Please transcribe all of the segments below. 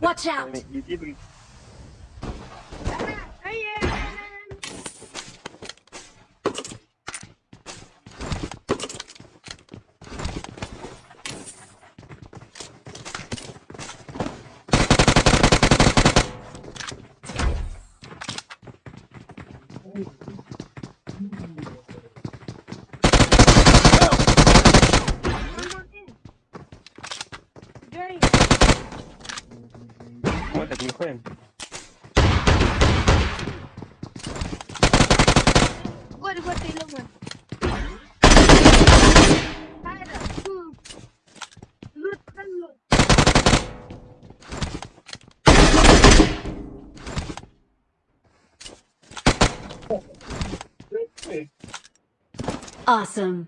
Watch out! What? Aquí juegan. What? Awesome.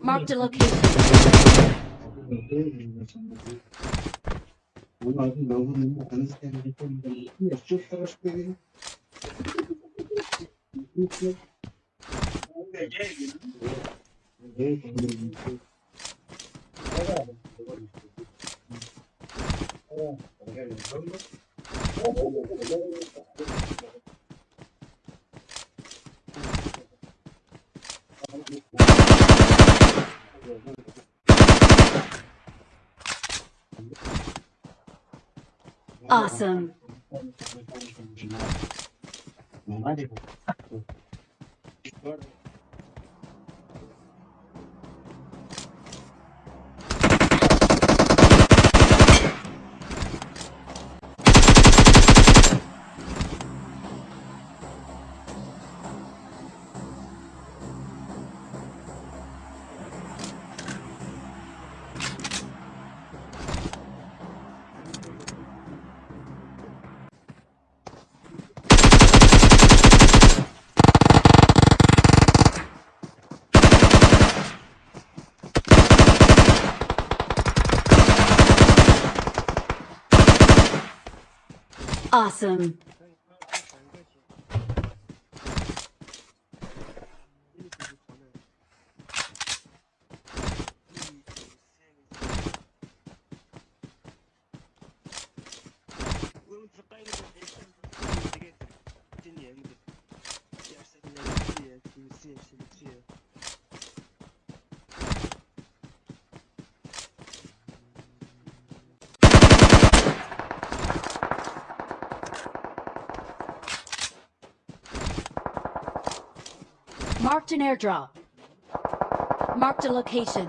Marked a location. Awesome. Awesome. Marked an airdrop. Marked a location.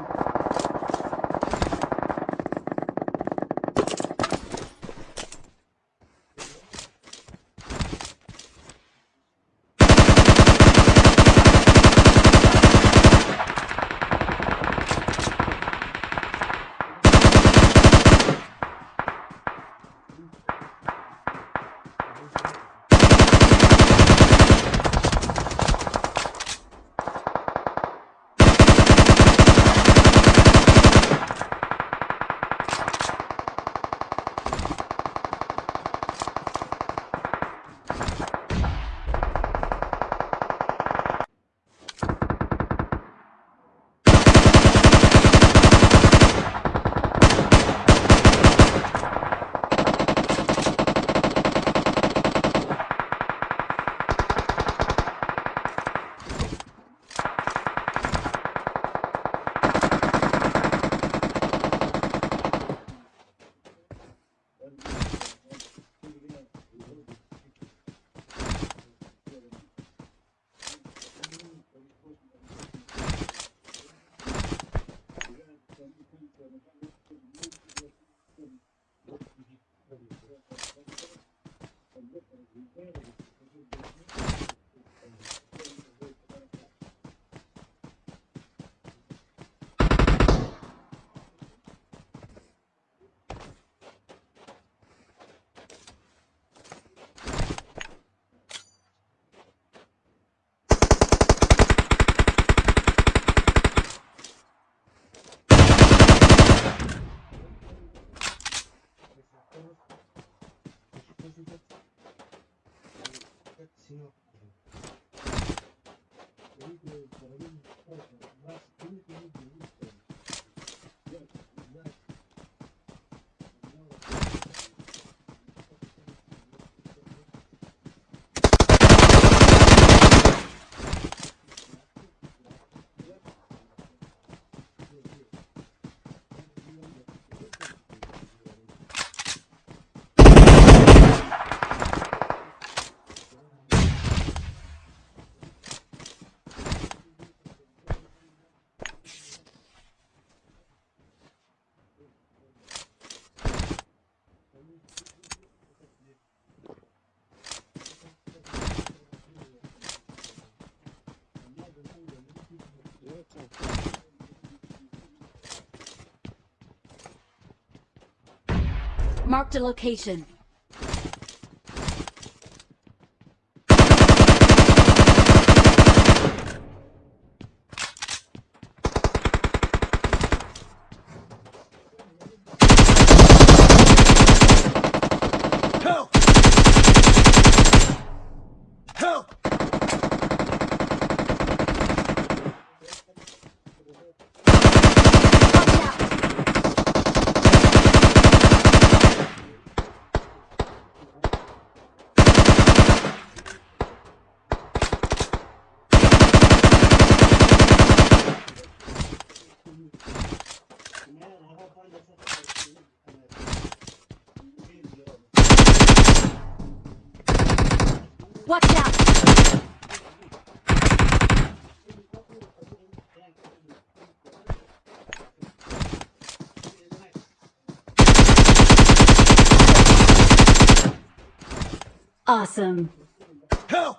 Marked a location. Awesome. Help!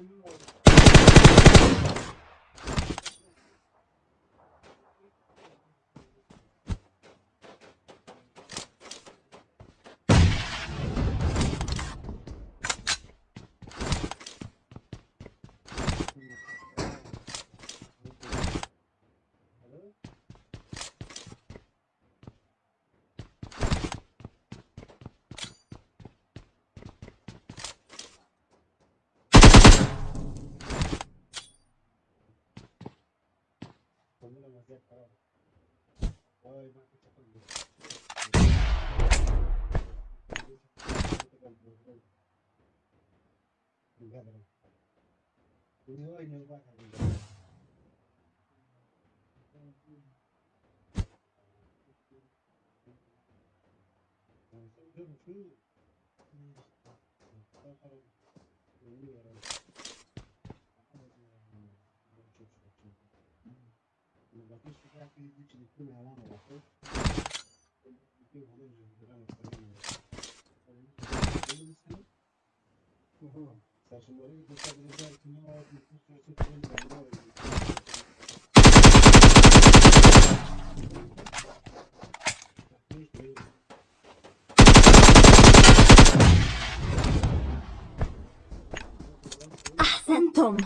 you xuống là mà dẹp không ơi bạn chắc còn được mình gặp rồi nếu anh nếu bạn là mình gặp أحسنتم.